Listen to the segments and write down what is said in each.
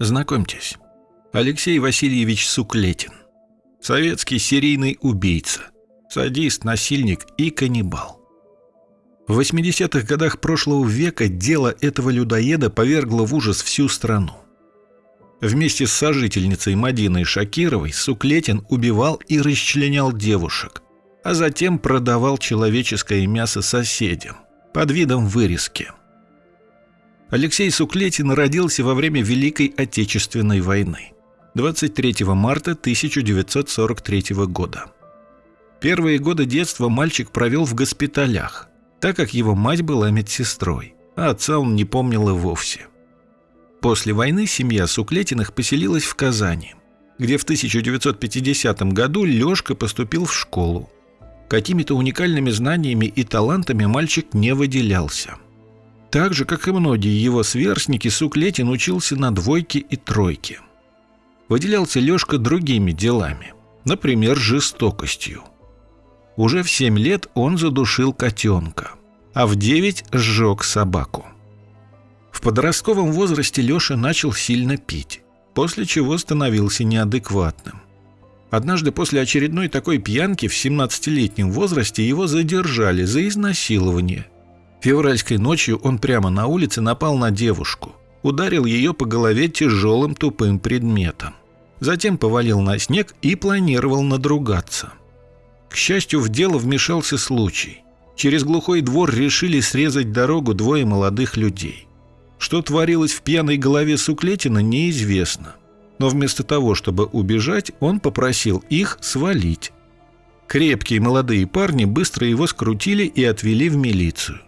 Знакомьтесь, Алексей Васильевич Суклетин. Советский серийный убийца, садист, насильник и каннибал. В 80-х годах прошлого века дело этого людоеда повергло в ужас всю страну. Вместе с сожительницей Мадиной Шакировой Суклетин убивал и расчленял девушек, а затем продавал человеческое мясо соседям под видом вырезки. Алексей Суклетин родился во время Великой Отечественной войны 23 марта 1943 года. Первые годы детства мальчик провел в госпиталях, так как его мать была медсестрой, а отца он не помнил и вовсе. После войны семья Суклетиных поселилась в Казани, где в 1950 году Лёшка поступил в школу. Какими-то уникальными знаниями и талантами мальчик не выделялся – так же, как и многие его сверстники, Суклетин учился на двойке и тройке. Выделялся Лёшка другими делами, например, жестокостью. Уже в 7 лет он задушил котенка, а в 9 сжег собаку. В подростковом возрасте Лёша начал сильно пить, после чего становился неадекватным. Однажды после очередной такой пьянки в 17-летнем возрасте его задержали за изнасилование – Февральской ночью он прямо на улице напал на девушку, ударил ее по голове тяжелым тупым предметом. Затем повалил на снег и планировал надругаться. К счастью, в дело вмешался случай. Через глухой двор решили срезать дорогу двое молодых людей. Что творилось в пьяной голове Суклетина, неизвестно. Но вместо того, чтобы убежать, он попросил их свалить. Крепкие молодые парни быстро его скрутили и отвели в милицию.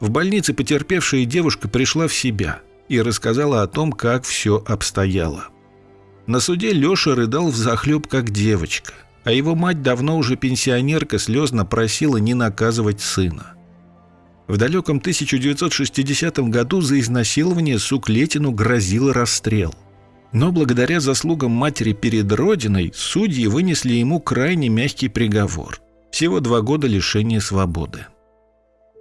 В больнице потерпевшая девушка пришла в себя и рассказала о том, как все обстояло. На суде Леша рыдал взахлеб, как девочка, а его мать, давно уже пенсионерка, слезно просила не наказывать сына. В далеком 1960 году за изнасилование Суклетину грозил расстрел. Но благодаря заслугам матери перед Родиной судьи вынесли ему крайне мягкий приговор – всего два года лишения свободы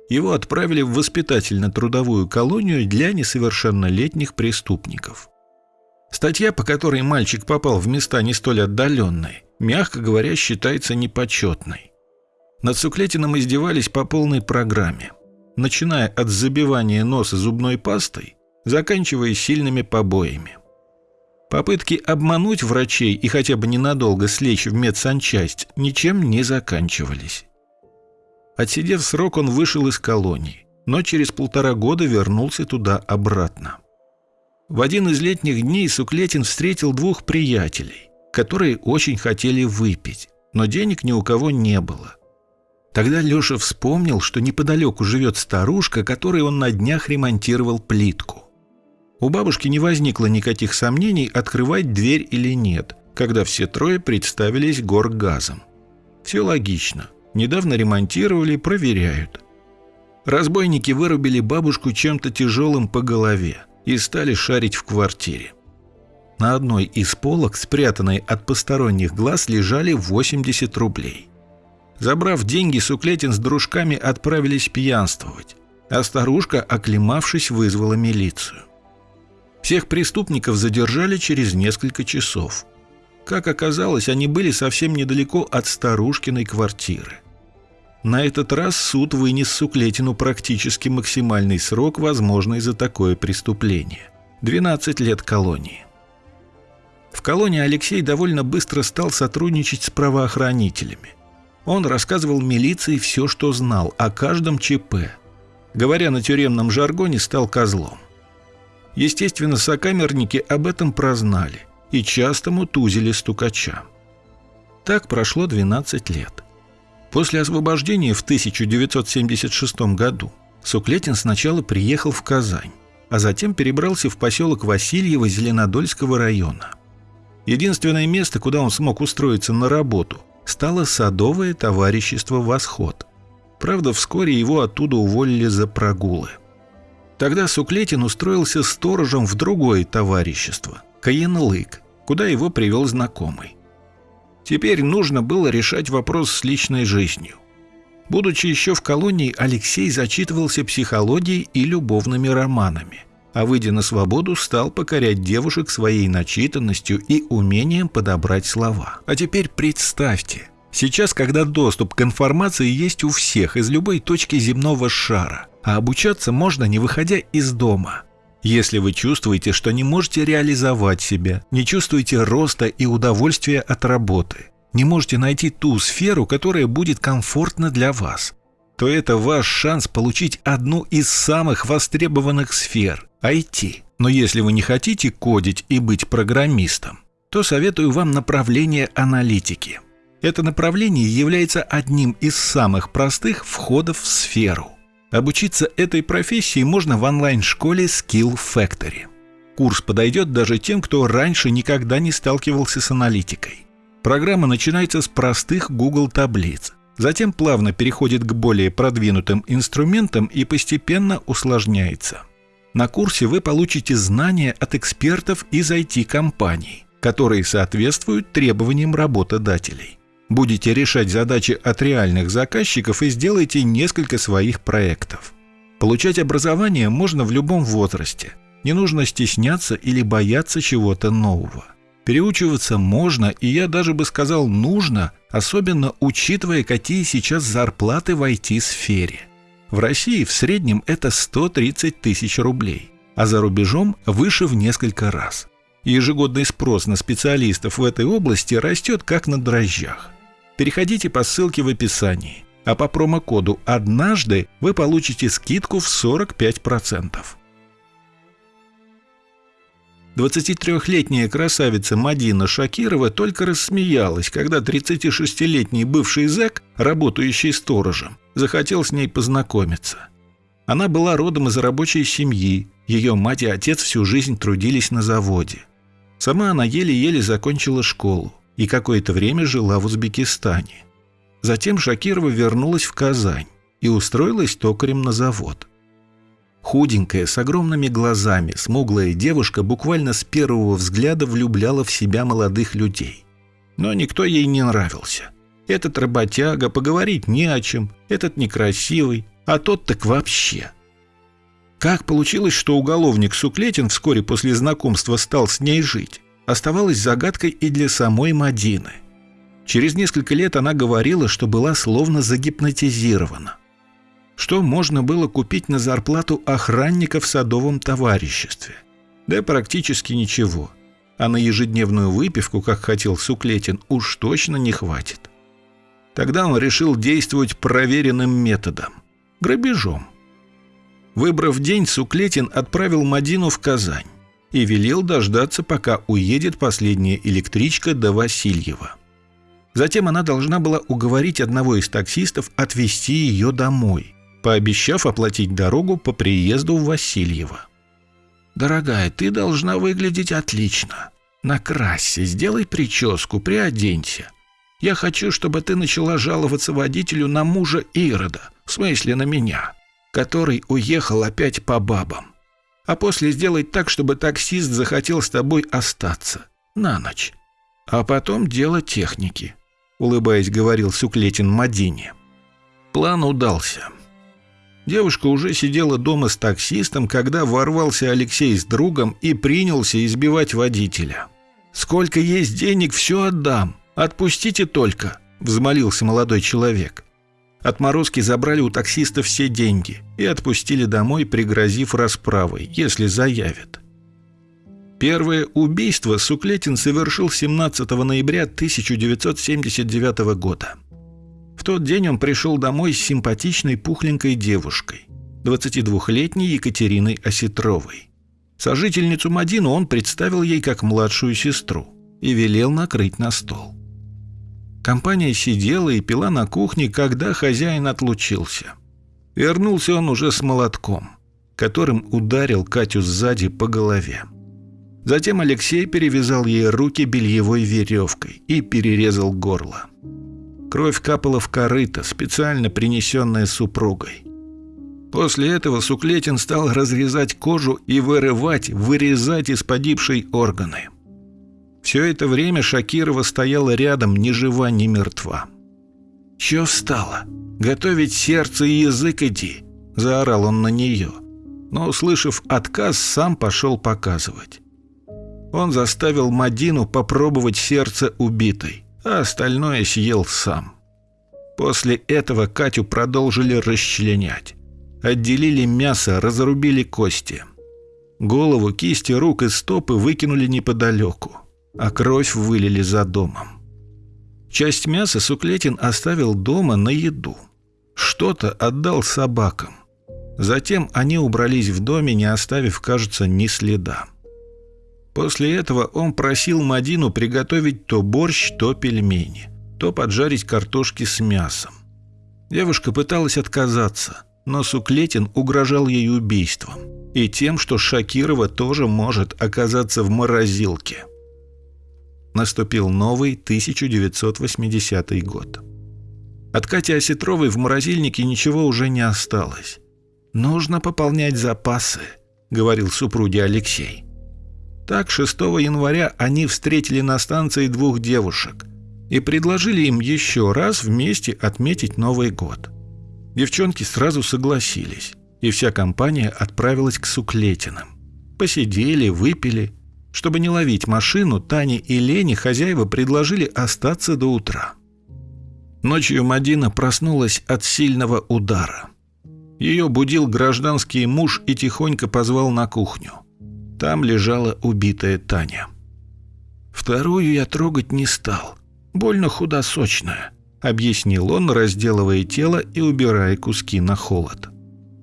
его отправили в воспитательно-трудовую колонию для несовершеннолетних преступников. Статья, по которой мальчик попал в места не столь отдаленные, мягко говоря, считается непочетной. Над Суклетиным издевались по полной программе, начиная от забивания носа зубной пастой, заканчивая сильными побоями. Попытки обмануть врачей и хотя бы ненадолго слечь в медсанчасть ничем не заканчивались. Отсидев срок, он вышел из колонии, но через полтора года вернулся туда обратно. В один из летних дней Суклетин встретил двух приятелей, которые очень хотели выпить, но денег ни у кого не было. Тогда Леша вспомнил, что неподалеку живет старушка, которой он на днях ремонтировал плитку. У бабушки не возникло никаких сомнений, открывать дверь или нет, когда все трое представились горгазом. Все логично. Недавно ремонтировали, проверяют. Разбойники вырубили бабушку чем-то тяжелым по голове и стали шарить в квартире. На одной из полок, спрятанной от посторонних глаз, лежали 80 рублей. Забрав деньги, Суклетин с дружками отправились пьянствовать, а старушка, оклемавшись, вызвала милицию. Всех преступников задержали через несколько часов. Как оказалось, они были совсем недалеко от старушкиной квартиры. На этот раз суд вынес Суклетину практически максимальный срок, возможный за такое преступление – 12 лет колонии. В колонии Алексей довольно быстро стал сотрудничать с правоохранителями. Он рассказывал милиции все, что знал о каждом ЧП. Говоря на тюремном жаргоне, стал козлом. Естественно, сокамерники об этом прознали и часто мутузили стукача. Так прошло 12 лет. После освобождения в 1976 году Суклетин сначала приехал в Казань, а затем перебрался в поселок Васильево Зеленодольского района. Единственное место, куда он смог устроиться на работу, стало садовое товарищество «Восход». Правда, вскоре его оттуда уволили за прогулы. Тогда Суклетин устроился сторожем в другое товарищество – Каенлык, куда его привел знакомый. Теперь нужно было решать вопрос с личной жизнью. Будучи еще в колонии, Алексей зачитывался психологией и любовными романами, а выйдя на свободу, стал покорять девушек своей начитанностью и умением подобрать слова. А теперь представьте, сейчас, когда доступ к информации есть у всех из любой точки земного шара, а обучаться можно не выходя из дома – если вы чувствуете, что не можете реализовать себя, не чувствуете роста и удовольствия от работы, не можете найти ту сферу, которая будет комфортна для вас, то это ваш шанс получить одну из самых востребованных сфер – IT. Но если вы не хотите кодить и быть программистом, то советую вам направление аналитики. Это направление является одним из самых простых входов в сферу. Обучиться этой профессии можно в онлайн-школе Skill Factory. Курс подойдет даже тем, кто раньше никогда не сталкивался с аналитикой. Программа начинается с простых Google таблиц, затем плавно переходит к более продвинутым инструментам и постепенно усложняется. На курсе вы получите знания от экспертов из IT-компаний, которые соответствуют требованиям работодателей. Будете решать задачи от реальных заказчиков и сделайте несколько своих проектов. Получать образование можно в любом возрасте. Не нужно стесняться или бояться чего-то нового. Переучиваться можно, и я даже бы сказал нужно, особенно учитывая, какие сейчас зарплаты в IT-сфере. В России в среднем это 130 тысяч рублей, а за рубежом выше в несколько раз. Ежегодный спрос на специалистов в этой области растет как на дрожжах. Переходите по ссылке в описании, а по промокоду «Однажды» вы получите скидку в 45%. 23-летняя красавица Мадина Шакирова только рассмеялась, когда 36-летний бывший зэк, работающий сторожем, захотел с ней познакомиться. Она была родом из рабочей семьи, ее мать и отец всю жизнь трудились на заводе. Сама она еле-еле закончила школу и какое-то время жила в Узбекистане. Затем Шакирова вернулась в Казань и устроилась токарем на завод. Худенькая, с огромными глазами, смуглая девушка буквально с первого взгляда влюбляла в себя молодых людей. Но никто ей не нравился. Этот работяга, поговорить не о чем, этот некрасивый, а тот так вообще. Как получилось, что уголовник Суклетин вскоре после знакомства стал с ней жить? оставалась загадкой и для самой Мадины. Через несколько лет она говорила, что была словно загипнотизирована. Что можно было купить на зарплату охранника в садовом товариществе? Да практически ничего. А на ежедневную выпивку, как хотел Суклетин, уж точно не хватит. Тогда он решил действовать проверенным методом – грабежом. Выбрав день, Суклетин отправил Мадину в Казань и велел дождаться, пока уедет последняя электричка до Васильева. Затем она должна была уговорить одного из таксистов отвезти ее домой, пообещав оплатить дорогу по приезду в Васильево. «Дорогая, ты должна выглядеть отлично. Накрасься, сделай прическу, приоденься. Я хочу, чтобы ты начала жаловаться водителю на мужа Ирода, в смысле на меня, который уехал опять по бабам а после сделать так, чтобы таксист захотел с тобой остаться. На ночь. А потом дело техники», — улыбаясь, говорил Суклетин Мадине. План удался. Девушка уже сидела дома с таксистом, когда ворвался Алексей с другом и принялся избивать водителя. «Сколько есть денег, все отдам. Отпустите только», — взмолился молодой человек. Отморозки забрали у таксиста все деньги и отпустили домой, пригрозив расправой, если заявят. Первое убийство Суклетин совершил 17 ноября 1979 года. В тот день он пришел домой с симпатичной пухленькой девушкой, 22-летней Екатериной Осетровой. Сожительницу Мадину он представил ей как младшую сестру и велел накрыть на стол. Компания сидела и пила на кухне, когда хозяин отлучился. Вернулся он уже с молотком, которым ударил Катю сзади по голове. Затем Алексей перевязал ей руки бельевой веревкой и перерезал горло. Кровь капала в корыто, специально принесенное супругой. После этого Суклетин стал разрезать кожу и вырывать, вырезать из погибшей органы. Все это время Шакирова стояла рядом, ни жива, ни мертва. «Чё встала? Готовить сердце и язык иди!» – заорал он на нее. Но, услышав отказ, сам пошел показывать. Он заставил Мадину попробовать сердце убитой, а остальное съел сам. После этого Катю продолжили расчленять. Отделили мясо, разрубили кости. Голову, кисти, рук и стопы выкинули неподалеку, а кровь вылили за домом. Часть мяса Суклетин оставил дома на еду. Что-то отдал собакам. Затем они убрались в доме, не оставив, кажется, ни следа. После этого он просил Мадину приготовить то борщ, то пельмени, то поджарить картошки с мясом. Девушка пыталась отказаться, но Суклетин угрожал ей убийством и тем, что Шакирова тоже может оказаться в морозилке. Наступил новый 1980 год. От Кати Осетровой в морозильнике ничего уже не осталось. «Нужно пополнять запасы», — говорил супруге Алексей. Так 6 января они встретили на станции двух девушек и предложили им еще раз вместе отметить Новый год. Девчонки сразу согласились, и вся компания отправилась к Суклетиным. Посидели, выпили. Чтобы не ловить машину, Тане и Лене хозяева предложили остаться до утра. Ночью Мадина проснулась от сильного удара. Ее будил гражданский муж и тихонько позвал на кухню. Там лежала убитая Таня. «Вторую я трогать не стал. Больно худосочная», — объяснил он, разделывая тело и убирая куски на холод.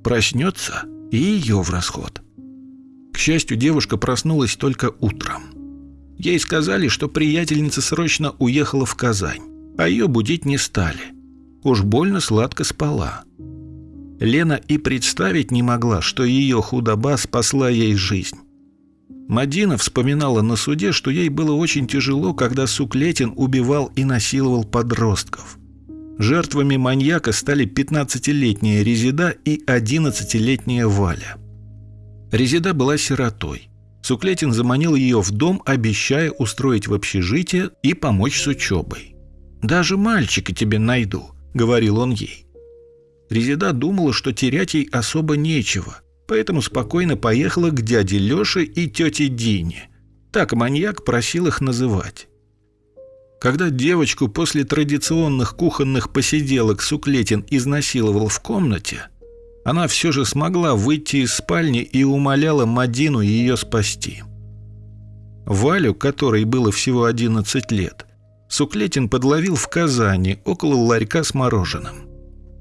«Проснется и ее в расход». Счастью, девушка проснулась только утром. Ей сказали, что приятельница срочно уехала в Казань, а ее будить не стали. Уж больно сладко спала. Лена и представить не могла, что ее худоба спасла ей жизнь. Мадина вспоминала на суде, что ей было очень тяжело, когда Суклетин убивал и насиловал подростков. Жертвами маньяка стали 15-летняя Резида и 11-летняя Валя. Резида была сиротой. Суклетин заманил ее в дом, обещая устроить в общежитие и помочь с учебой. «Даже мальчика тебе найду», — говорил он ей. Резида думала, что терять ей особо нечего, поэтому спокойно поехала к дяде Лёше и тете Дине. Так маньяк просил их называть. Когда девочку после традиционных кухонных посиделок Суклетин изнасиловал в комнате, она все же смогла выйти из спальни и умоляла Мадину ее спасти. Валю, которой было всего 11 лет, Суклетин подловил в Казани около ларька с мороженым.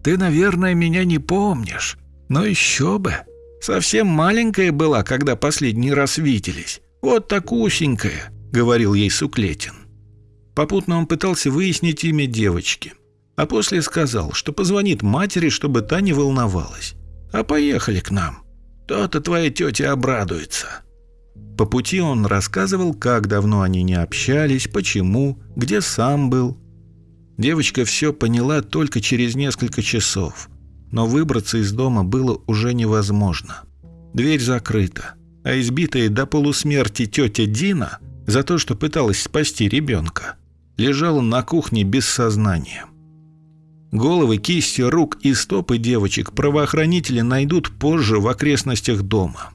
«Ты, наверное, меня не помнишь, но еще бы!» Совсем маленькая была, когда последний раз виделись. Вот такусенькая», — говорил ей Суклетин. Попутно он пытался выяснить имя девочки, а после сказал, что позвонит матери, чтобы та не волновалась. «А поехали к нам. То-то твоя тетя обрадуется». По пути он рассказывал, как давно они не общались, почему, где сам был. Девочка все поняла только через несколько часов — но выбраться из дома было уже невозможно. Дверь закрыта, а избитая до полусмерти тетя Дина за то, что пыталась спасти ребенка, лежала на кухне без сознания. Головы, кисти, рук и стопы девочек правоохранители найдут позже в окрестностях дома.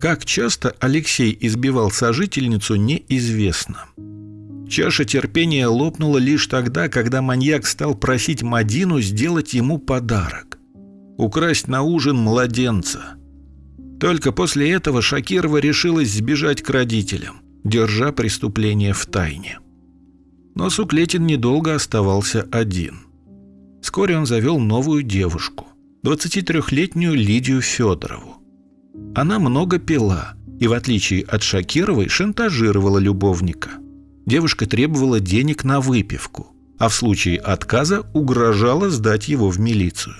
Как часто Алексей избивал сожительницу, неизвестно. Чаша терпения лопнула лишь тогда, когда маньяк стал просить Мадину сделать ему подарок. Украсть на ужин младенца. Только после этого Шакирова решилась сбежать к родителям, держа преступление в тайне. Но Суклетин недолго оставался один. Вскоре он завел новую девушку, 23-летнюю Лидию Федорову. Она много пила и, в отличие от Шакировой, шантажировала любовника – девушка требовала денег на выпивку, а в случае отказа угрожала сдать его в милицию.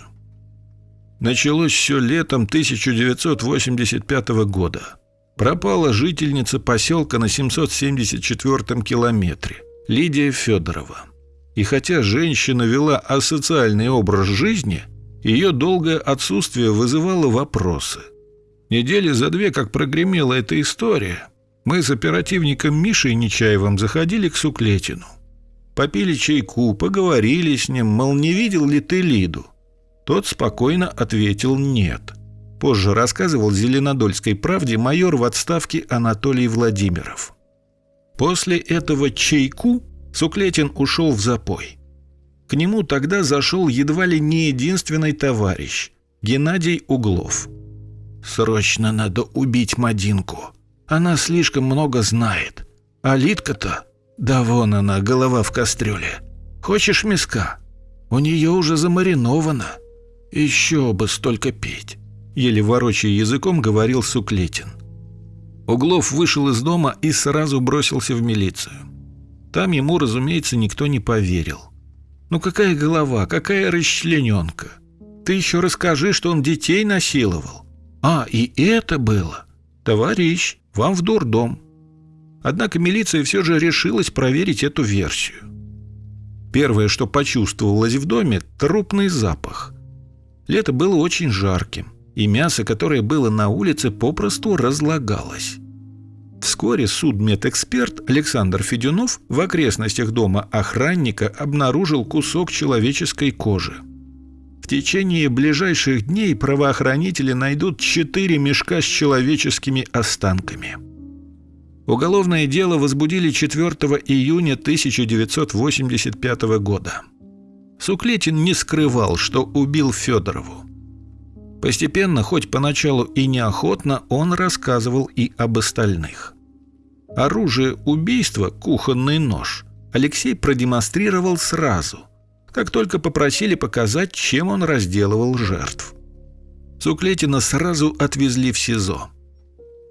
Началось все летом 1985 года. Пропала жительница поселка на 774 километре, Лидия Федорова. И хотя женщина вела асоциальный образ жизни, ее долгое отсутствие вызывало вопросы. Недели за две, как прогремела эта история, мы с оперативником Мишей Нечаевым заходили к Суклетину. попили чайку, поговорили с ним, мол, не видел ли ты Лиду? Тот спокойно ответил «нет». Позже рассказывал Зеленодольской правде майор в отставке Анатолий Владимиров. После этого чайку Суклетин ушел в запой. К нему тогда зашел едва ли не единственный товарищ – Геннадий Углов. «Срочно надо убить Мадинку. Она слишком много знает. А Литка-то? Да вон она, голова в кастрюле. Хочешь миска? У нее уже замариновано. Еще бы столько пить», – еле ворочая языком говорил Суклетин. Углов вышел из дома и сразу бросился в милицию. Там ему, разумеется, никто не поверил. Ну какая голова, какая расчлененка? Ты еще расскажи, что он детей насиловал. А, и это было. Товарищ, вам в дурдом. Однако милиция все же решилась проверить эту версию. Первое, что почувствовалось в доме – трупный запах. Лето было очень жарким, и мясо, которое было на улице, попросту разлагалось. Вскоре судмедэксперт Александр Федюнов в окрестностях дома охранника обнаружил кусок человеческой кожи. В течение ближайших дней правоохранители найдут четыре мешка с человеческими останками. Уголовное дело возбудили 4 июня 1985 года. Суклетин не скрывал, что убил Федорову. Постепенно, хоть поначалу и неохотно, он рассказывал и об остальных. Оружие убийства, кухонный нож, Алексей продемонстрировал сразу, как только попросили показать, чем он разделывал жертв. Суклетина сразу отвезли в СИЗО.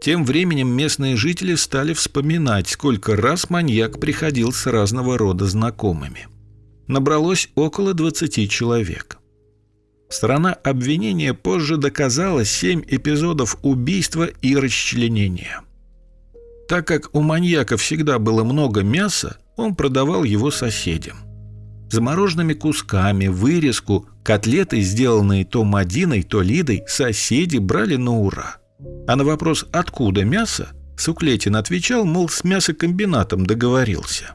Тем временем местные жители стали вспоминать, сколько раз маньяк приходил с разного рода знакомыми. Набралось около 20 человек. Сторона обвинения позже доказала семь эпизодов убийства и расчленения. Так как у маньяка всегда было много мяса, он продавал его соседям. Замороженными кусками, вырезку, котлеты, сделанные то Мадиной, то Лидой, соседи брали на ура. А на вопрос «откуда мясо?» Суклетин отвечал, мол, с мясокомбинатом договорился.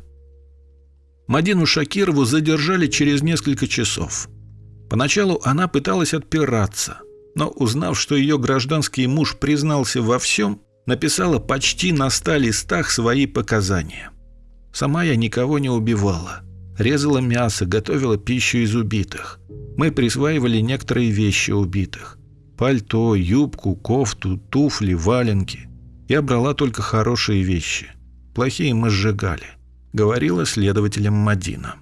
Мадину Шакирову задержали через несколько часов. Поначалу она пыталась отпираться, но узнав, что ее гражданский муж признался во всем, написала почти на ста листах свои показания. Сама я никого не убивала. Резала мясо, готовила пищу из убитых. Мы присваивали некоторые вещи убитых. Пальто, юбку, кофту, туфли, валенки. Я брала только хорошие вещи. Плохие мы сжигали, говорила следователям Мадина.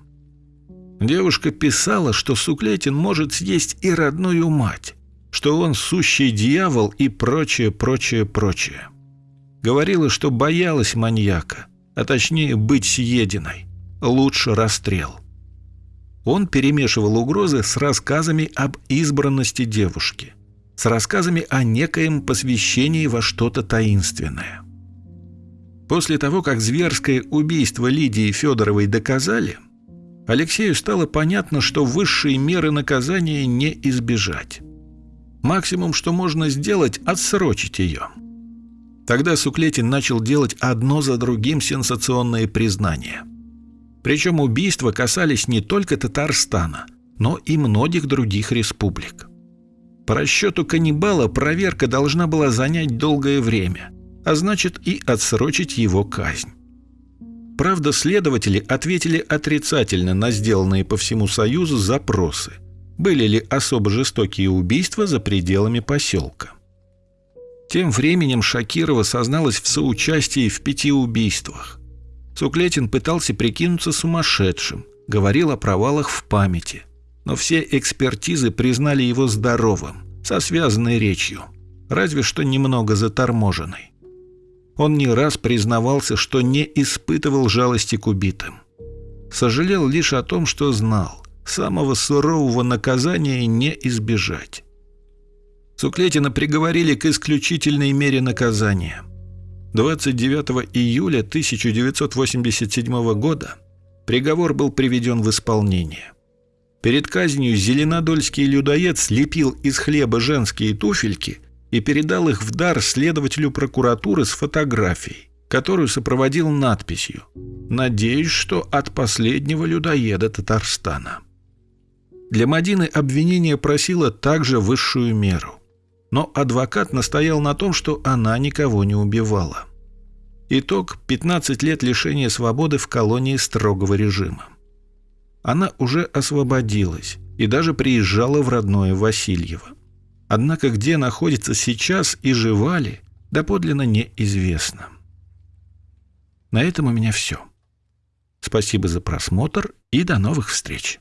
Девушка писала, что Суклетин может съесть и родную мать, что он сущий дьявол и прочее, прочее, прочее. Говорила, что боялась маньяка, а точнее быть съеденной. Лучше расстрел. Он перемешивал угрозы с рассказами об избранности девушки, с рассказами о некоем посвящении во что-то таинственное. После того, как зверское убийство Лидии Федоровой доказали – Алексею стало понятно, что высшие меры наказания не избежать. Максимум, что можно сделать – отсрочить ее. Тогда Суклетин начал делать одно за другим сенсационные признания. Причем убийства касались не только Татарстана, но и многих других республик. По расчету каннибала проверка должна была занять долгое время, а значит и отсрочить его казнь. Правда, следователи ответили отрицательно на сделанные по всему Союзу запросы. Были ли особо жестокие убийства за пределами поселка? Тем временем Шакирова созналась в соучастии в пяти убийствах. Суклетин пытался прикинуться сумасшедшим, говорил о провалах в памяти. Но все экспертизы признали его здоровым, со связанной речью, разве что немного заторможенной. Он не раз признавался, что не испытывал жалости к убитым. Сожалел лишь о том, что знал, самого сурового наказания не избежать. Суклетина приговорили к исключительной мере наказания. 29 июля 1987 года приговор был приведен в исполнение. Перед казнью зеленодольский людоед слепил из хлеба женские туфельки – и передал их в дар следователю прокуратуры с фотографией, которую сопроводил надписью «Надеюсь, что от последнего людоеда Татарстана». Для Мадины обвинение просило также высшую меру. Но адвокат настоял на том, что она никого не убивала. Итог – 15 лет лишения свободы в колонии строгого режима. Она уже освободилась и даже приезжала в родное Васильево. Однако где находится сейчас и жива ли, доподлинно неизвестно. На этом у меня все. Спасибо за просмотр и до новых встреч.